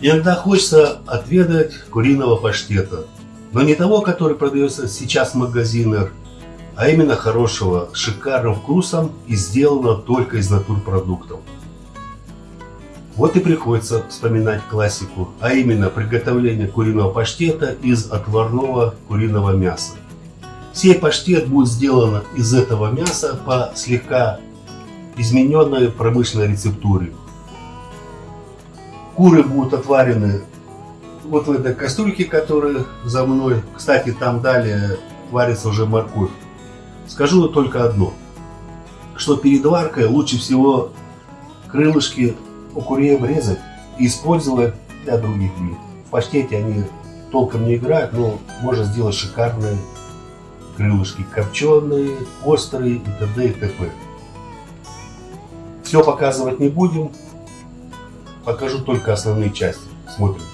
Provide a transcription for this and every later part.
Иногда хочется отведать куриного паштета, но не того, который продается сейчас в магазинах, а именно хорошего, с шикарным вкусом и сделано только из натурпродуктов. Вот и приходится вспоминать классику, а именно приготовление куриного паштета из отварного куриного мяса. Сей паштет будет сделан из этого мяса по слегка измененной промышленной рецептуре. Куры будут отварены вот в этой кастрюльке, которая за мной. Кстати, там далее варится уже морковь. Скажу только одно, что перед варкой лучше всего крылышки у курей обрезать и использовать для других блюд. В паштете они толком не играют, но можно сделать шикарные крылышки, копченые, острые и т.д. и т.п. Все показывать не будем, покажу только основные части. Смотрим.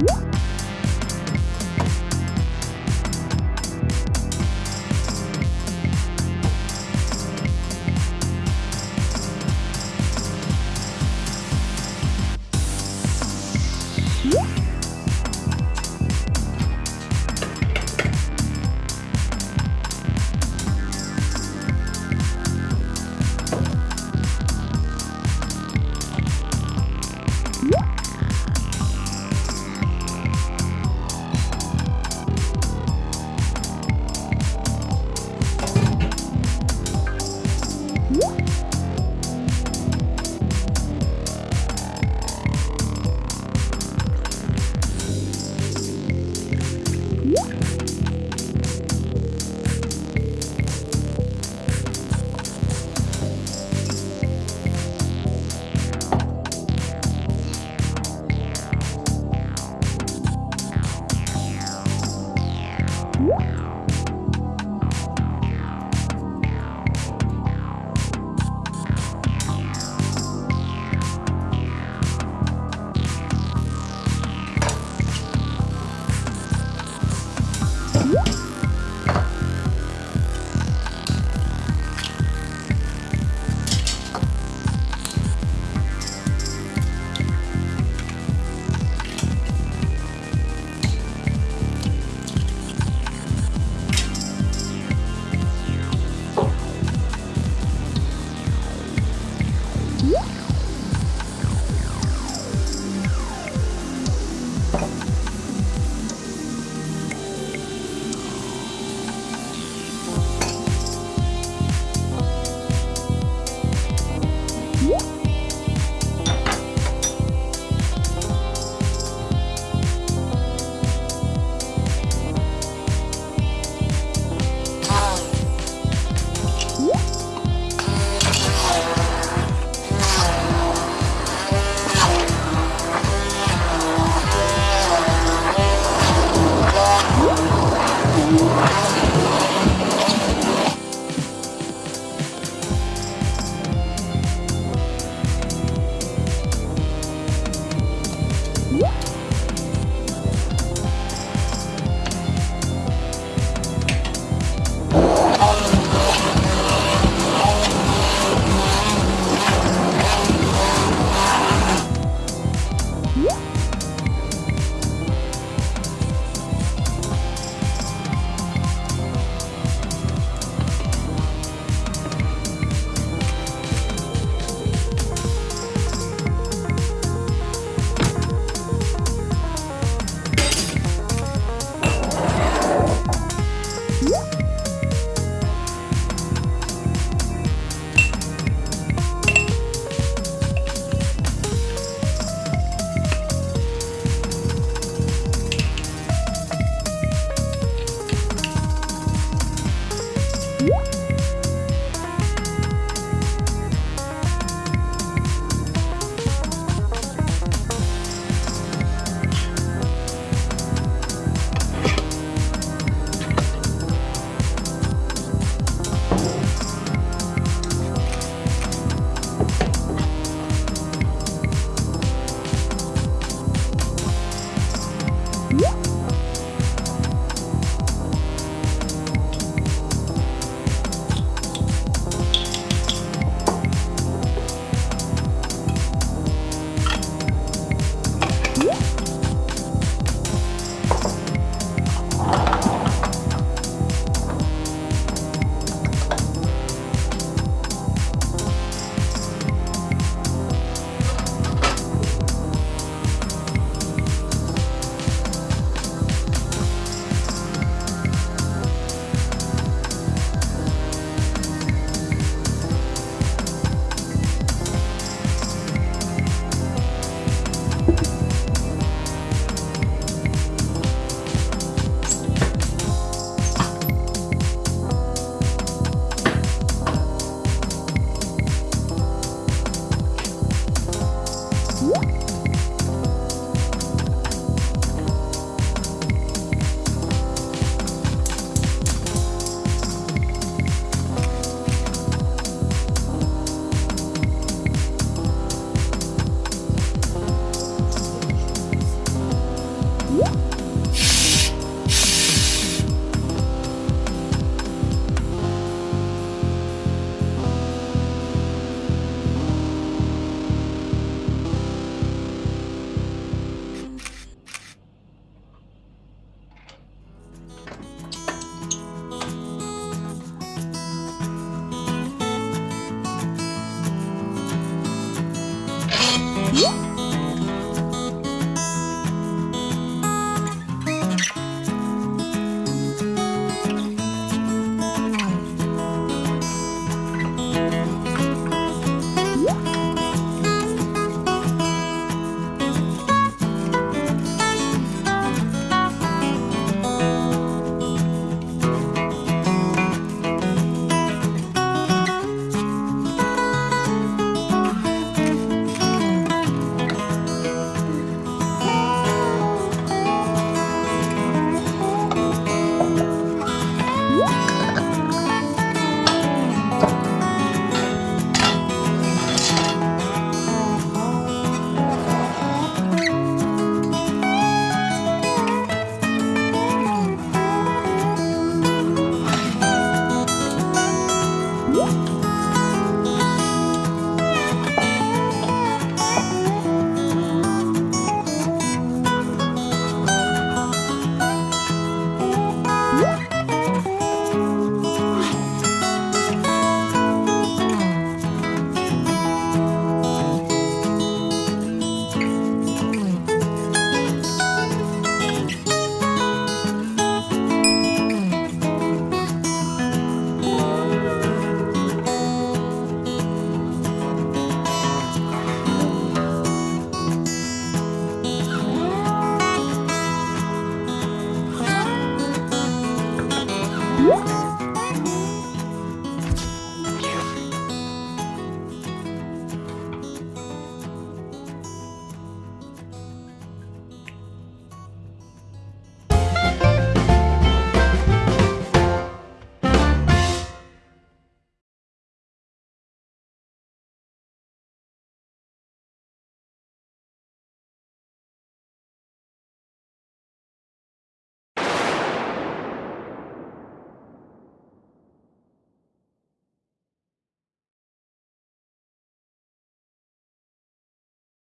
you 음.